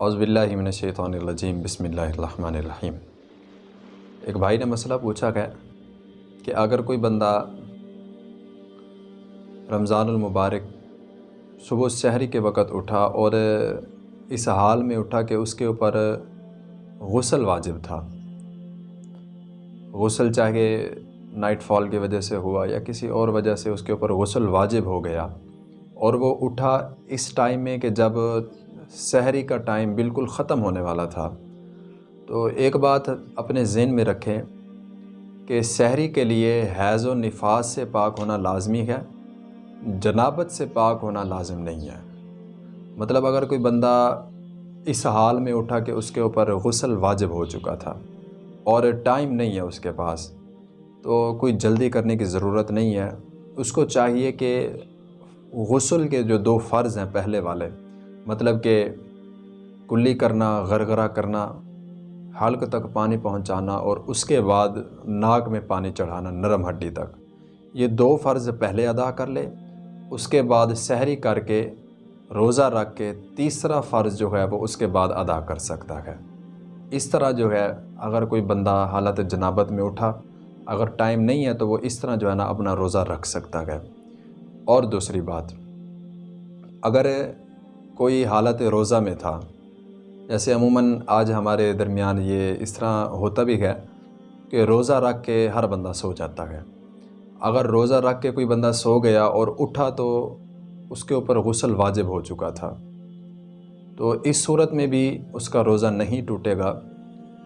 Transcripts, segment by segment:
اعوذ باللہ من الشیطان الرجیم، بسم اللہ الرحمن الرحیم۔ ایک بھائی نے مسئلہ پوچھا ہے کہ اگر کوئی بندہ رمضان المبارک صبح سحری کے وقت اٹھا اور اس حال میں اٹھا کہ اس کے اوپر غسل واجب تھا، غسل چاہے نائٹ فال کی وجہ سے ہوا یا کسی اور وجہ سے اس کے اوپر غسل واجب ہو گیا اور وہ اٹھا اس ٹائم میں کہ جب سحری کا ٹائم بالکل ختم ہونے والا تھا۔ تو ایک بات اپنے ذہن میں رکھیں کہ سحری کے لیے حیض و نفاس سے پاک ہونا لازمی ہے، جنابت سے پاک ہونا لازم نہیں ہے۔ مطلب اگر کوئی بندہ اس حال میں اٹھا کہ اس کے اوپر غسل واجب ہو چکا تھا اور ٹائم نہیں ہے اس کے پاس، تو کوئی جلدی کرنے کی ضرورت نہیں ہے۔ اس کو چاہیے کہ غسل کے جو دو فرض ہیں، پہلے والے مطلب کہ کلی کرنا، غرغرہ کرنا، حلق تک پانی پہنچانا اور اس کے بعد ناک میں پانی چڑھانا نرم ہڈی تک۔ یہ دو فرض پہلے ادا کر لے۔ اس کے بعد سحری کر کے، روزہ رکھ کے تیسرا فرض جو ہے وہ اس کے بعد ادا کر سکتا ہے۔ اس طرح جو ہے، اگر کوئی بندہ حالت جنابت میں اٹھا، اگر ٹائم نہیں ہے تو وہ اس طرح جو ہے نا اپنا روزہ رکھ سکتا ہے۔ اور دوسری بات، اگر کوئی حالت روزہ میں تھا۔ جیسے عموماً آج ہمارے درمیان یہ اس طرح ہوتا بھی ہے کہ روزہ رکھ کے ہر بندہ سو جاتا ہے۔ اگر روزہ رکھ کے کوئی بندہ سو گیا اور اٹھا تو اس کے اوپر غسل واجب ہو چکا تھا۔ تو اس صورت میں بھی اس کا روزہ نہیں ٹوٹے گا۔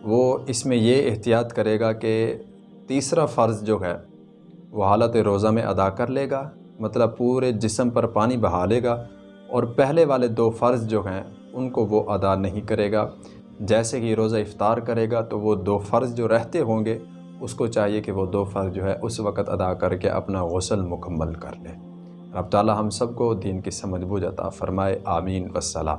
وہ اس میں یہ احتیاط کرے گا کہ تیسرا فرض جو ہے وہ حالت روزہ میں ادا کر لے گا مطلب پورے جسم پر پانی بہا لے گا۔ اور پہلے والے دو فرض جو ہیں، ان کو وہ ادا نہیں کرے گا۔ جیسے کہ روزہ افطار کرے گا، تو وہ دو فرض جو رہتے ہوں گے، اس کو چاہیے کہ وہ دو فرض جو ہے، اس وقت ادا کر کے اپنا غسل مکمل کر لے۔ رب تعالی ہم سب کو دین کی سمجھ بوجھ عطا فرمائے، آمین۔ والسلام۔